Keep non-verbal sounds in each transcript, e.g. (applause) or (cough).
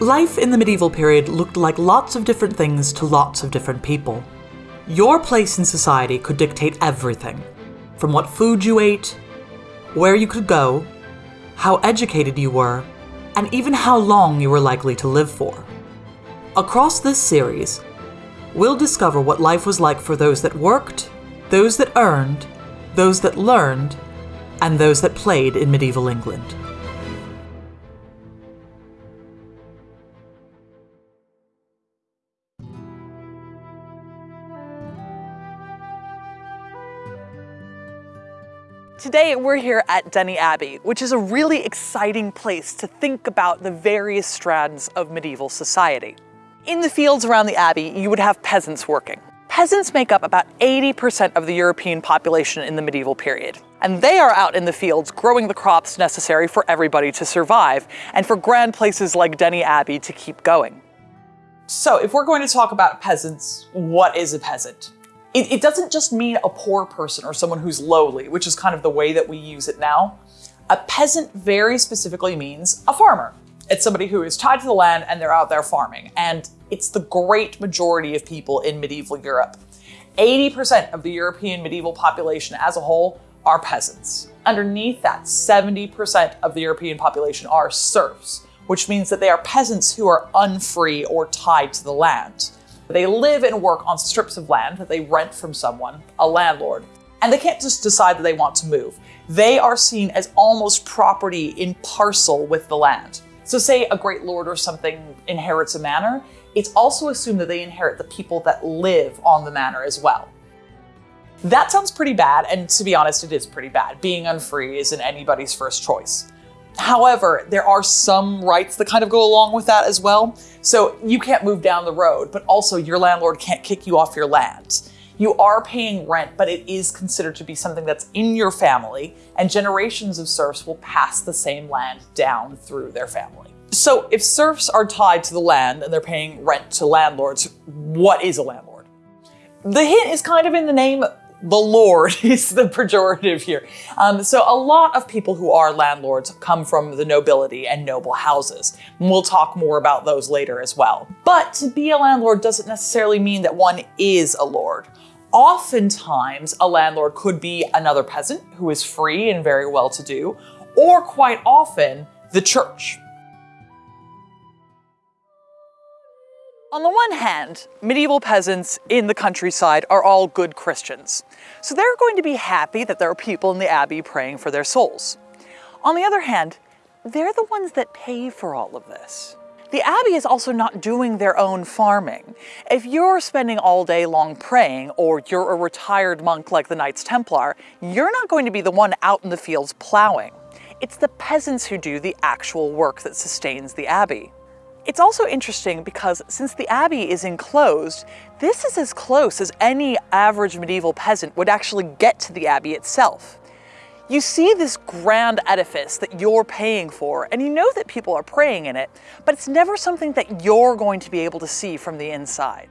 Life in the medieval period looked like lots of different things to lots of different people. Your place in society could dictate everything from what food you ate, where you could go, how educated you were, and even how long you were likely to live for. Across this series, we'll discover what life was like for those that worked, those that earned, those that learned, and those that played in medieval England. Today we're here at Denny Abbey, which is a really exciting place to think about the various strands of medieval society. In the fields around the abbey, you would have peasants working. Peasants make up about 80% of the European population in the medieval period. And they are out in the fields growing the crops necessary for everybody to survive and for grand places like Denny Abbey to keep going. So if we're going to talk about peasants, what is a peasant? It, it doesn't just mean a poor person or someone who's lowly, which is kind of the way that we use it now. A peasant very specifically means a farmer. It's somebody who is tied to the land and they're out there farming. And it's the great majority of people in medieval Europe. 80% of the European medieval population as a whole are peasants. Underneath that, 70% of the European population are serfs, which means that they are peasants who are unfree or tied to the land. They live and work on strips of land that they rent from someone, a landlord, and they can't just decide that they want to move. They are seen as almost property in parcel with the land. So say a great lord or something inherits a manor, it's also assumed that they inherit the people that live on the manor as well. That sounds pretty bad, and to be honest, it is pretty bad. Being unfree isn't anybody's first choice. However, there are some rights that kind of go along with that as well. So you can't move down the road, but also your landlord can't kick you off your land. You are paying rent, but it is considered to be something that's in your family, and generations of serfs will pass the same land down through their family. So if serfs are tied to the land and they're paying rent to landlords, what is a landlord? The hint is kind of in the name the Lord (laughs) is the pejorative here. Um, so a lot of people who are landlords come from the nobility and noble houses. And we'll talk more about those later as well. But to be a landlord doesn't necessarily mean that one is a lord. Oftentimes, a landlord could be another peasant who is free and very well-to-do, or quite often, the church. On the one hand, medieval peasants in the countryside are all good Christians, so they're going to be happy that there are people in the abbey praying for their souls. On the other hand, they're the ones that pay for all of this. The abbey is also not doing their own farming. If you're spending all day long praying, or you're a retired monk like the Knights Templar, you're not going to be the one out in the fields plowing. It's the peasants who do the actual work that sustains the abbey. It's also interesting because since the abbey is enclosed, this is as close as any average medieval peasant would actually get to the abbey itself. You see this grand edifice that you're paying for, and you know that people are praying in it, but it's never something that you're going to be able to see from the inside.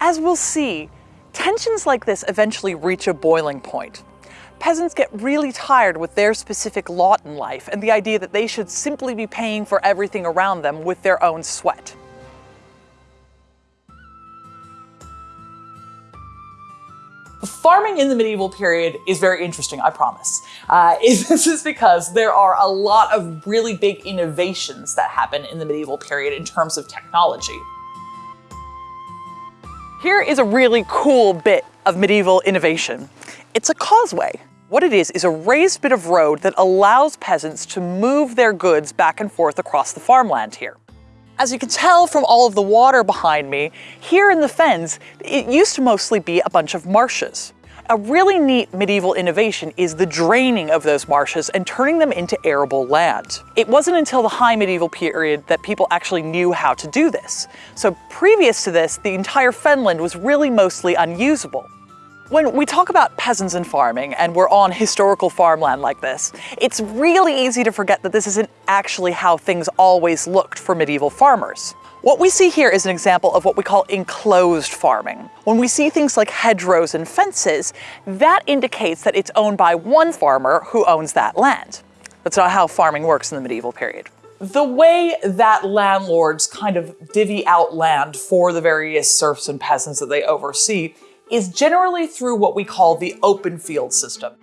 As we'll see, tensions like this eventually reach a boiling point. Peasants get really tired with their specific lot in life and the idea that they should simply be paying for everything around them with their own sweat. Farming in the medieval period is very interesting, I promise. Uh, (laughs) this is because there are a lot of really big innovations that happen in the medieval period in terms of technology. Here is a really cool bit of medieval innovation. It's a causeway. What it is is a raised bit of road that allows peasants to move their goods back and forth across the farmland here. As you can tell from all of the water behind me, here in the fens, it used to mostly be a bunch of marshes. A really neat medieval innovation is the draining of those marshes and turning them into arable land. It wasn't until the high medieval period that people actually knew how to do this. So previous to this, the entire fenland was really mostly unusable. When we talk about peasants and farming, and we're on historical farmland like this, it's really easy to forget that this isn't actually how things always looked for medieval farmers. What we see here is an example of what we call enclosed farming. When we see things like hedgerows and fences, that indicates that it's owned by one farmer who owns that land. That's not how farming works in the medieval period. The way that landlords kind of divvy out land for the various serfs and peasants that they oversee is generally through what we call the open field system.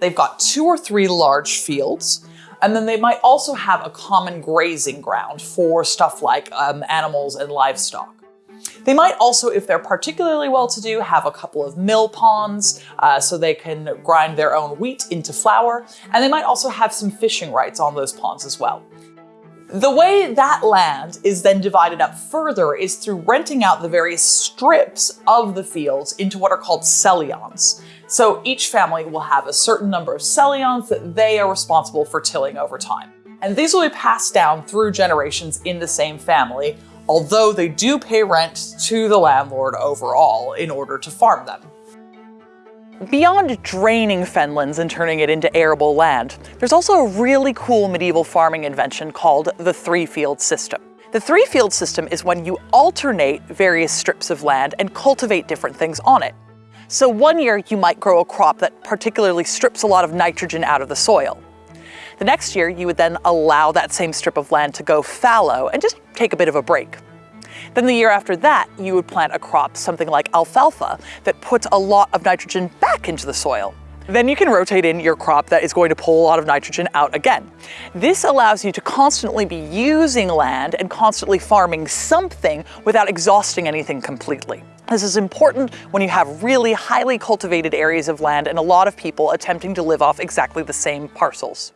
They've got two or three large fields, and then they might also have a common grazing ground for stuff like um, animals and livestock. They might also, if they're particularly well-to-do, have a couple of mill ponds uh, so they can grind their own wheat into flour, and they might also have some fishing rights on those ponds as well. The way that land is then divided up further is through renting out the various strips of the fields into what are called sellions. So each family will have a certain number of sellions that they are responsible for tilling over time. And these will be passed down through generations in the same family, although they do pay rent to the landlord overall in order to farm them. Beyond draining fenlands and turning it into arable land, there's also a really cool medieval farming invention called the three-field system. The three-field system is when you alternate various strips of land and cultivate different things on it. So one year you might grow a crop that particularly strips a lot of nitrogen out of the soil. The next year you would then allow that same strip of land to go fallow and just take a bit of a break. Then the year after that, you would plant a crop, something like alfalfa, that puts a lot of nitrogen back into the soil. Then you can rotate in your crop that is going to pull a lot of nitrogen out again. This allows you to constantly be using land and constantly farming something without exhausting anything completely. This is important when you have really highly cultivated areas of land and a lot of people attempting to live off exactly the same parcels.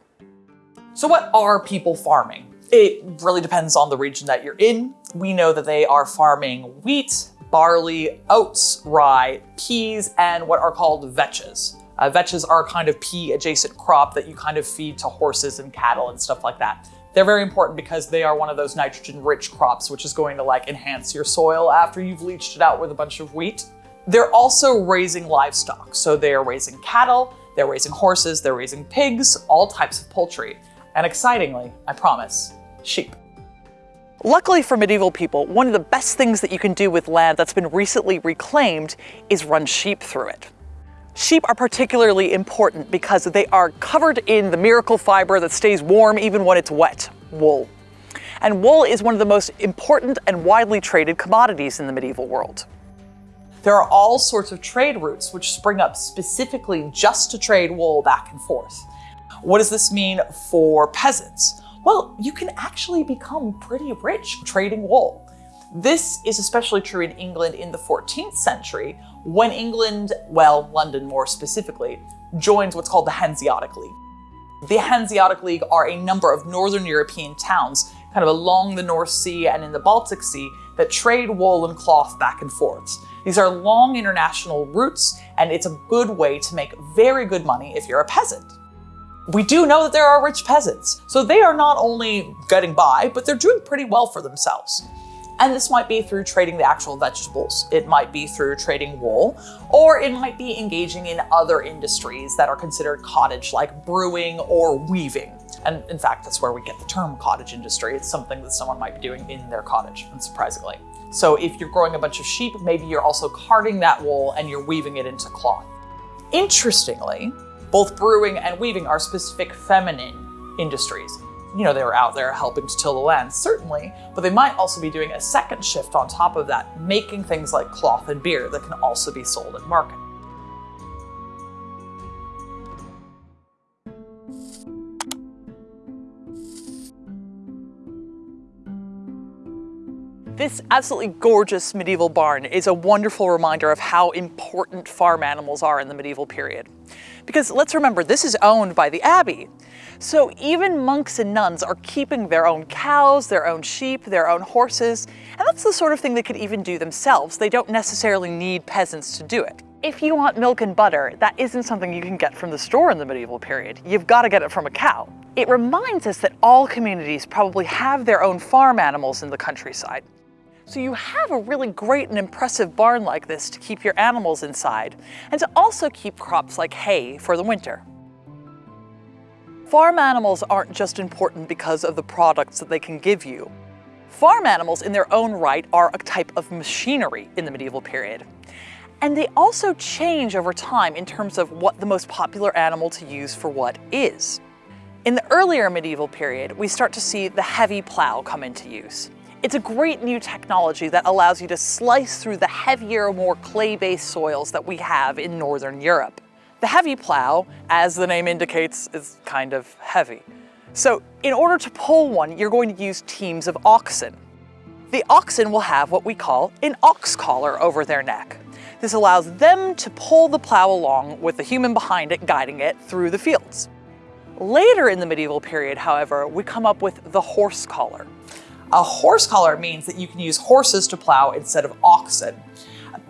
So what are people farming? It really depends on the region that you're in. We know that they are farming wheat, barley, oats, rye, peas, and what are called vetches. Uh, vetches are a kind of pea adjacent crop that you kind of feed to horses and cattle and stuff like that. They're very important because they are one of those nitrogen rich crops, which is going to like enhance your soil after you've leached it out with a bunch of wheat. They're also raising livestock. So they are raising cattle, they're raising horses, they're raising pigs, all types of poultry. And excitingly, I promise, sheep. Luckily for medieval people, one of the best things that you can do with land that's been recently reclaimed is run sheep through it. Sheep are particularly important because they are covered in the miracle fiber that stays warm even when it's wet, wool. And wool is one of the most important and widely traded commodities in the medieval world. There are all sorts of trade routes which spring up specifically just to trade wool back and forth. What does this mean for peasants? Well, you can actually become pretty rich trading wool. This is especially true in England in the 14th century, when England, well, London more specifically, joins what's called the Hanseatic League. The Hanseatic League are a number of Northern European towns, kind of along the North Sea and in the Baltic Sea, that trade wool and cloth back and forth. These are long international routes, and it's a good way to make very good money if you're a peasant we do know that there are rich peasants. So they are not only getting by, but they're doing pretty well for themselves. And this might be through trading the actual vegetables. It might be through trading wool, or it might be engaging in other industries that are considered cottage, like brewing or weaving. And in fact, that's where we get the term cottage industry. It's something that someone might be doing in their cottage, unsurprisingly. So if you're growing a bunch of sheep, maybe you're also carding that wool and you're weaving it into cloth. Interestingly, both brewing and weaving are specific feminine industries. You know, they were out there helping to till the land, certainly, but they might also be doing a second shift on top of that, making things like cloth and beer that can also be sold at market. This absolutely gorgeous medieval barn is a wonderful reminder of how important farm animals are in the medieval period. Because let's remember, this is owned by the abbey. So even monks and nuns are keeping their own cows, their own sheep, their own horses, and that's the sort of thing they could even do themselves. They don't necessarily need peasants to do it. If you want milk and butter, that isn't something you can get from the store in the medieval period. You've got to get it from a cow. It reminds us that all communities probably have their own farm animals in the countryside. So you have a really great and impressive barn like this to keep your animals inside, and to also keep crops like hay for the winter. Farm animals aren't just important because of the products that they can give you. Farm animals in their own right are a type of machinery in the medieval period. And they also change over time in terms of what the most popular animal to use for what is. In the earlier medieval period, we start to see the heavy plow come into use. It's a great new technology that allows you to slice through the heavier, more clay-based soils that we have in Northern Europe. The heavy plow, as the name indicates, is kind of heavy. So in order to pull one, you're going to use teams of oxen. The oxen will have what we call an ox collar over their neck. This allows them to pull the plow along with the human behind it guiding it through the fields. Later in the medieval period, however, we come up with the horse collar. A horse collar means that you can use horses to plow instead of oxen.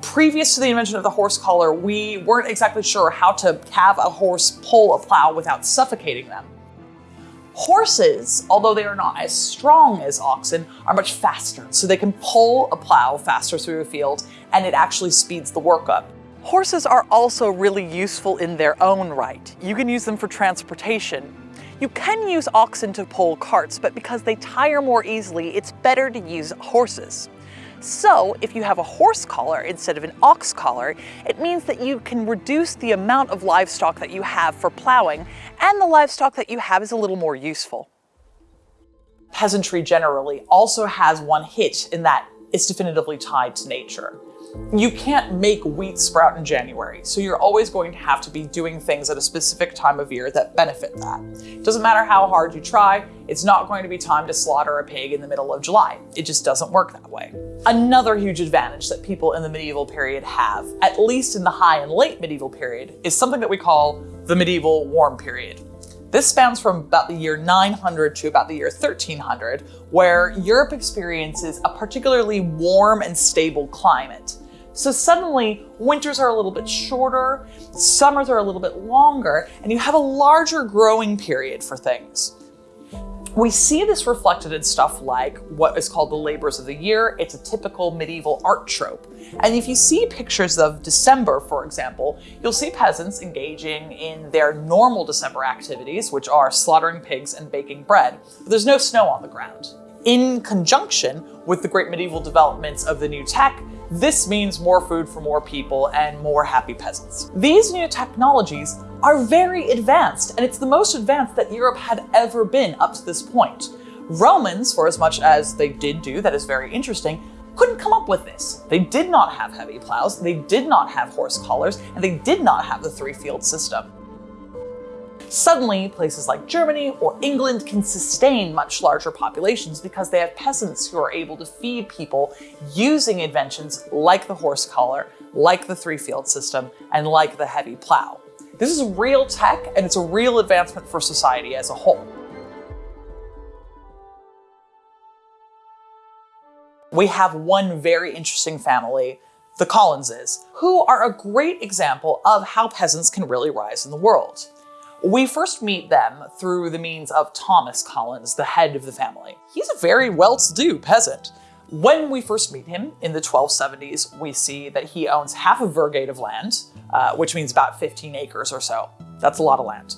Previous to the invention of the horse collar, we weren't exactly sure how to have a horse pull a plow without suffocating them. Horses, although they are not as strong as oxen, are much faster, so they can pull a plow faster through a field, and it actually speeds the work up. Horses are also really useful in their own right. You can use them for transportation, you can use oxen to pull carts, but because they tire more easily, it's better to use horses. So if you have a horse collar instead of an ox collar, it means that you can reduce the amount of livestock that you have for plowing, and the livestock that you have is a little more useful. Peasantry generally also has one hit in that it's definitively tied to nature. You can't make wheat sprout in January, so you're always going to have to be doing things at a specific time of year that benefit that. It doesn't matter how hard you try, it's not going to be time to slaughter a pig in the middle of July. It just doesn't work that way. Another huge advantage that people in the medieval period have, at least in the high and late medieval period, is something that we call the medieval warm period. This spans from about the year 900 to about the year 1300, where Europe experiences a particularly warm and stable climate. So suddenly winters are a little bit shorter, summers are a little bit longer, and you have a larger growing period for things. We see this reflected in stuff like what is called the labors of the year. It's a typical medieval art trope. And if you see pictures of December, for example, you'll see peasants engaging in their normal December activities, which are slaughtering pigs and baking bread. But there's no snow on the ground. In conjunction with the great medieval developments of the new tech, this means more food for more people and more happy peasants. These new technologies are very advanced, and it's the most advanced that Europe had ever been up to this point. Romans, for as much as they did do that is very interesting, couldn't come up with this. They did not have heavy plows, they did not have horse collars, and they did not have the three-field system. Suddenly, places like Germany or England can sustain much larger populations because they have peasants who are able to feed people using inventions like the horse collar, like the three-field system, and like the heavy plow. This is real tech, and it's a real advancement for society as a whole. We have one very interesting family, the Collinses, who are a great example of how peasants can really rise in the world. We first meet them through the means of Thomas Collins, the head of the family. He's a very well-to-do peasant. When we first meet him in the 1270s, we see that he owns half a virgate of land, uh, which means about 15 acres or so. That's a lot of land.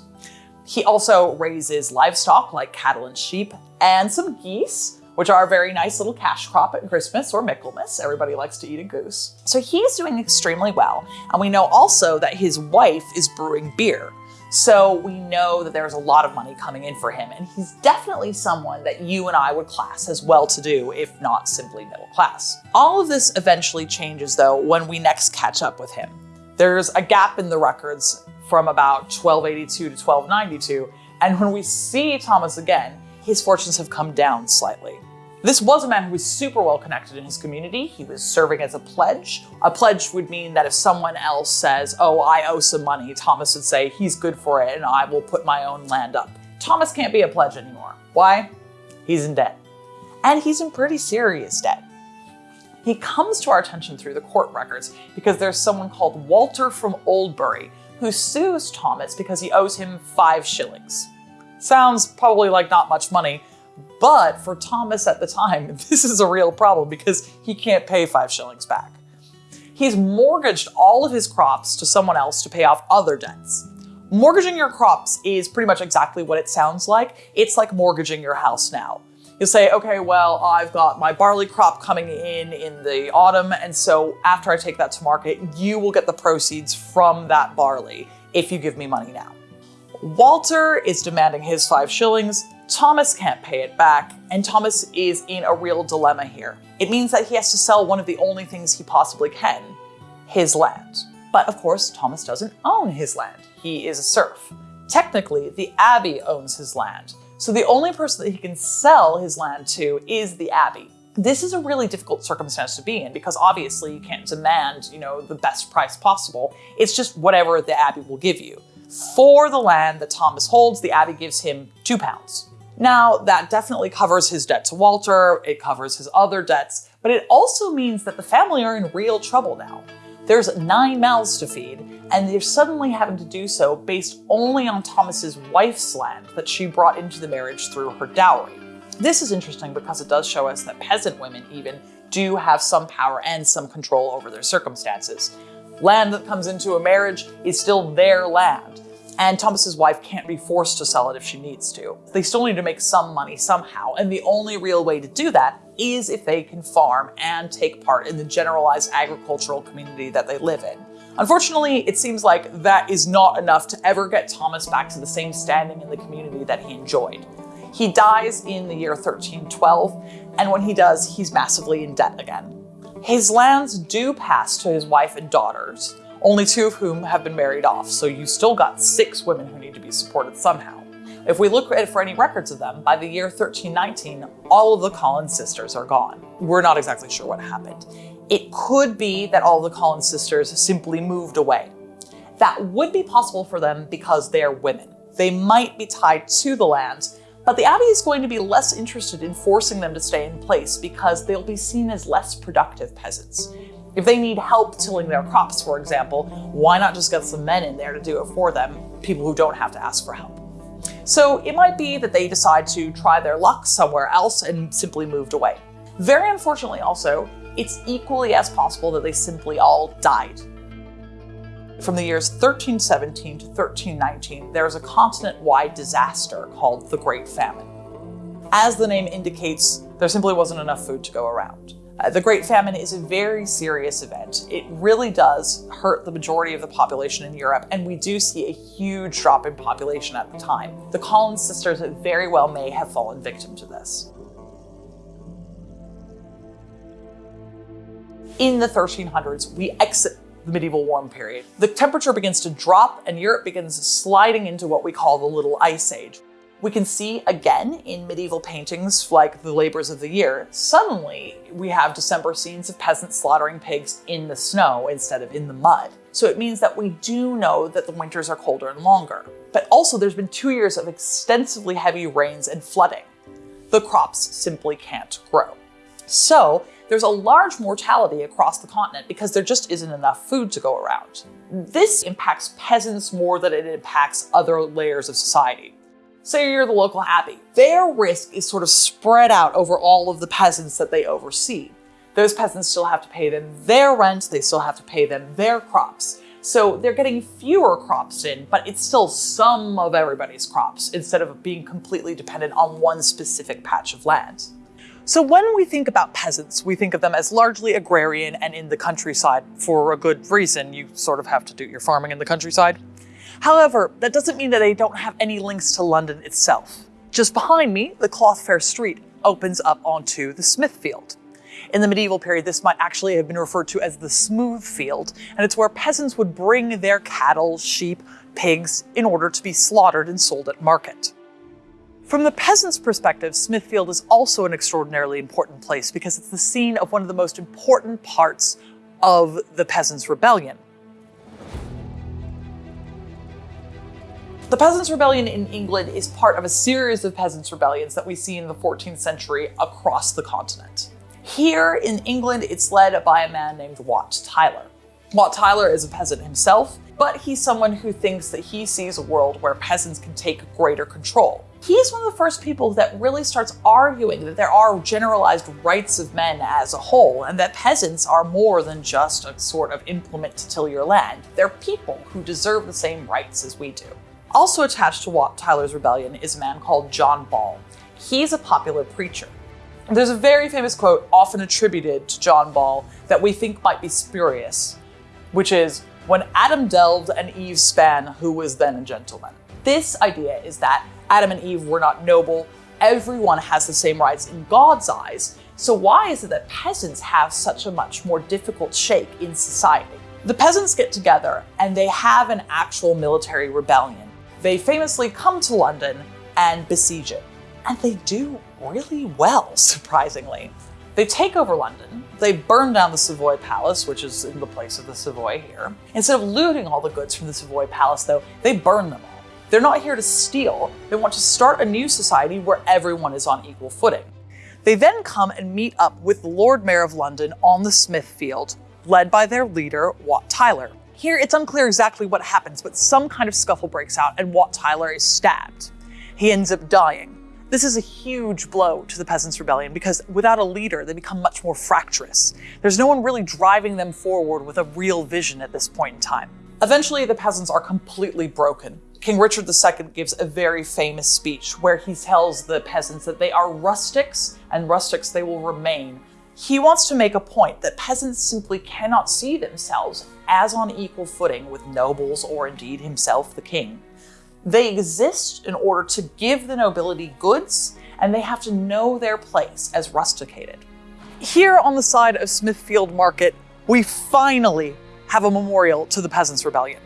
He also raises livestock like cattle and sheep, and some geese, which are a very nice little cash crop at Christmas or Michaelmas. Everybody likes to eat a goose. So he's doing extremely well. And we know also that his wife is brewing beer. So we know that there's a lot of money coming in for him, and he's definitely someone that you and I would class as well-to-do, if not simply middle class. All of this eventually changes though when we next catch up with him. There's a gap in the records from about 1282 to 1292, and when we see Thomas again, his fortunes have come down slightly. This was a man who was super well connected in his community. He was serving as a pledge. A pledge would mean that if someone else says, oh, I owe some money, Thomas would say, he's good for it and I will put my own land up. Thomas can't be a pledge anymore. Why? He's in debt. And he's in pretty serious debt. He comes to our attention through the court records because there's someone called Walter from Oldbury who sues Thomas because he owes him five shillings. Sounds probably like not much money, but for Thomas at the time, (laughs) this is a real problem because he can't pay five shillings back. He's mortgaged all of his crops to someone else to pay off other debts. Mortgaging your crops is pretty much exactly what it sounds like. It's like mortgaging your house now. You'll say, okay, well, I've got my barley crop coming in in the autumn, and so after I take that to market, you will get the proceeds from that barley if you give me money now. Walter is demanding his five shillings, Thomas can't pay it back, and Thomas is in a real dilemma here. It means that he has to sell one of the only things he possibly can, his land. But of course, Thomas doesn't own his land. He is a serf. Technically, the abbey owns his land, so the only person that he can sell his land to is the abbey. This is a really difficult circumstance to be in because obviously you can't demand, you know, the best price possible. It's just whatever the abbey will give you. For the land that Thomas holds, the abbey gives him two pounds. Now, that definitely covers his debt to Walter, it covers his other debts, but it also means that the family are in real trouble now. There's nine mouths to feed, and they're suddenly having to do so based only on Thomas's wife's land that she brought into the marriage through her dowry. This is interesting because it does show us that peasant women even do have some power and some control over their circumstances. Land that comes into a marriage is still their land, and Thomas's wife can't be forced to sell it if she needs to. They still need to make some money somehow, and the only real way to do that is if they can farm and take part in the generalized agricultural community that they live in. Unfortunately, it seems like that is not enough to ever get Thomas back to the same standing in the community that he enjoyed. He dies in the year 1312, and when he does, he's massively in debt again. His lands do pass to his wife and daughters, only two of whom have been married off, so you still got six women who need to be supported somehow. If we look for any records of them, by the year 1319, all of the Collins sisters are gone. We're not exactly sure what happened. It could be that all the Collins sisters simply moved away. That would be possible for them because they're women. They might be tied to the land, but the Abbey is going to be less interested in forcing them to stay in place because they'll be seen as less productive peasants. If they need help tilling their crops, for example, why not just get some men in there to do it for them, people who don't have to ask for help? So it might be that they decide to try their luck somewhere else and simply moved away. Very unfortunately also, it's equally as possible that they simply all died. From the years 1317 to 1319, there was a continent-wide disaster called the Great Famine. As the name indicates, there simply wasn't enough food to go around. Uh, the Great Famine is a very serious event. It really does hurt the majority of the population in Europe, and we do see a huge drop in population at the time. The Collins sisters very well may have fallen victim to this. In the 1300s, we exit the medieval warm period. The temperature begins to drop and Europe begins sliding into what we call the Little Ice Age. We can see again in medieval paintings like the Labors of the Year, suddenly we have December scenes of peasants slaughtering pigs in the snow instead of in the mud. So it means that we do know that the winters are colder and longer. But also there's been two years of extensively heavy rains and flooding. The crops simply can't grow. So there's a large mortality across the continent because there just isn't enough food to go around. This impacts peasants more than it impacts other layers of society. Say you're the local abbey. Their risk is sort of spread out over all of the peasants that they oversee. Those peasants still have to pay them their rent, they still have to pay them their crops. So they're getting fewer crops in, but it's still some of everybody's crops instead of being completely dependent on one specific patch of land. So when we think about peasants, we think of them as largely agrarian and in the countryside for a good reason. You sort of have to do your farming in the countryside. However, that doesn't mean that they don't have any links to London itself. Just behind me, the Cloth Fair Street opens up onto the Smithfield. In the medieval period, this might actually have been referred to as the smooth field, and it's where peasants would bring their cattle, sheep, pigs in order to be slaughtered and sold at market. From the peasant's perspective, Smithfield is also an extraordinarily important place because it's the scene of one of the most important parts of the Peasants' Rebellion. The Peasants' Rebellion in England is part of a series of peasants' rebellions that we see in the 14th century across the continent. Here in England, it's led by a man named Wat Tyler. Wat Tyler is a peasant himself, but he's someone who thinks that he sees a world where peasants can take greater control. He's one of the first people that really starts arguing that there are generalized rights of men as a whole, and that peasants are more than just a sort of implement to till your land. They're people who deserve the same rights as we do. Also attached to Wat Tyler's rebellion is a man called John Ball. He's a popular preacher. There's a very famous quote often attributed to John Ball that we think might be spurious, which is, when Adam delved and Eve span, who was then a gentleman? This idea is that Adam and Eve were not noble, everyone has the same rights in God's eyes, so why is it that peasants have such a much more difficult shake in society? The peasants get together and they have an actual military rebellion. They famously come to London and besiege it. And they do really well, (laughs) surprisingly. They take over London, they burn down the Savoy Palace, which is in the place of the Savoy here. Instead of looting all the goods from the Savoy Palace, though, they burn them all. They're not here to steal, they want to start a new society where everyone is on equal footing. They then come and meet up with the Lord Mayor of London on the Smithfield, led by their leader, Wat Tyler. Here, it's unclear exactly what happens, but some kind of scuffle breaks out and Wat Tyler is stabbed. He ends up dying. This is a huge blow to the Peasants' Rebellion because without a leader, they become much more fractious. There's no one really driving them forward with a real vision at this point in time. Eventually, the peasants are completely broken. King Richard II gives a very famous speech where he tells the peasants that they are rustics and rustics they will remain. He wants to make a point that peasants simply cannot see themselves as on equal footing with nobles or indeed himself, the king. They exist in order to give the nobility goods, and they have to know their place as rusticated. Here on the side of Smithfield Market, we finally have a memorial to the Peasants' Rebellion.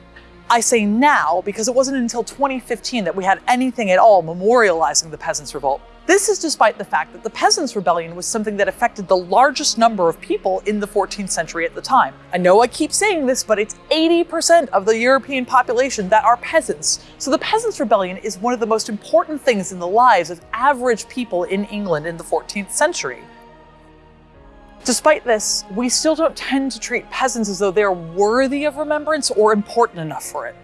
I say now because it wasn't until 2015 that we had anything at all memorializing the Peasants' Revolt. This is despite the fact that the Peasants' Rebellion was something that affected the largest number of people in the 14th century at the time. I know I keep saying this, but it's 80% of the European population that are peasants. So the Peasants' Rebellion is one of the most important things in the lives of average people in England in the 14th century. Despite this, we still don't tend to treat peasants as though they're worthy of remembrance or important enough for it.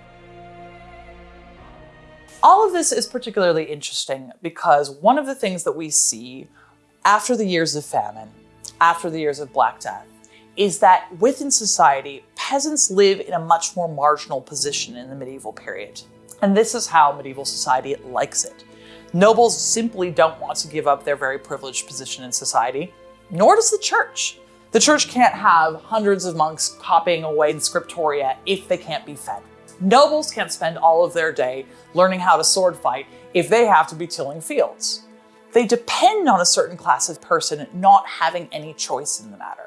All of this is particularly interesting because one of the things that we see after the years of famine, after the years of Black Death, is that within society, peasants live in a much more marginal position in the medieval period. And this is how medieval society likes it. Nobles simply don't want to give up their very privileged position in society, nor does the church. The church can't have hundreds of monks copying away in scriptoria if they can't be fed. Nobles can't spend all of their day learning how to sword fight if they have to be tilling fields. They depend on a certain class of person not having any choice in the matter.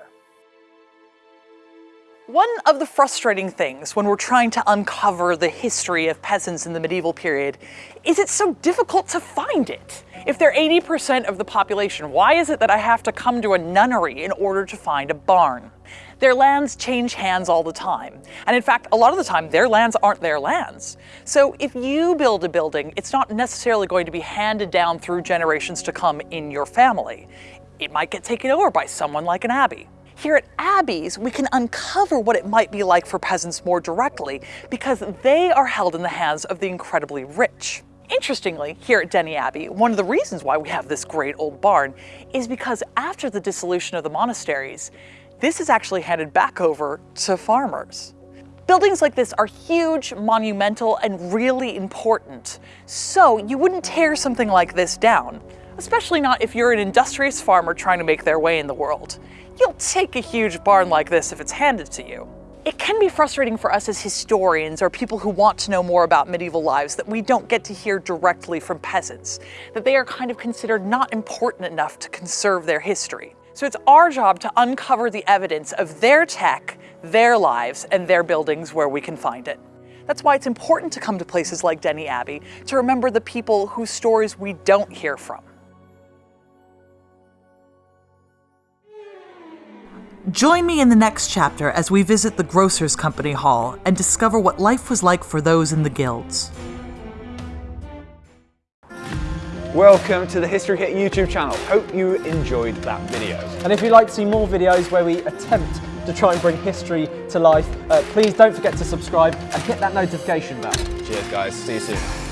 One of the frustrating things when we're trying to uncover the history of peasants in the medieval period is it's so difficult to find it. If they're 80% of the population, why is it that I have to come to a nunnery in order to find a barn? Their lands change hands all the time. And in fact, a lot of the time, their lands aren't their lands. So if you build a building, it's not necessarily going to be handed down through generations to come in your family. It might get taken over by someone like an abbey. Here at Abbeys, we can uncover what it might be like for peasants more directly because they are held in the hands of the incredibly rich. Interestingly, here at Denny Abbey, one of the reasons why we have this great old barn is because after the dissolution of the monasteries, this is actually handed back over to farmers. Buildings like this are huge, monumental, and really important. So you wouldn't tear something like this down, especially not if you're an industrious farmer trying to make their way in the world. You'll take a huge barn like this if it's handed to you. It can be frustrating for us as historians or people who want to know more about medieval lives that we don't get to hear directly from peasants, that they are kind of considered not important enough to conserve their history. So it's our job to uncover the evidence of their tech, their lives, and their buildings where we can find it. That's why it's important to come to places like Denny Abbey to remember the people whose stories we don't hear from. Join me in the next chapter as we visit the Grocers Company Hall and discover what life was like for those in the guilds. Welcome to the History Hit YouTube channel. Hope you enjoyed that video. And if you'd like to see more videos where we attempt to try and bring history to life, uh, please don't forget to subscribe and hit that notification bell. Cheers guys, see you soon.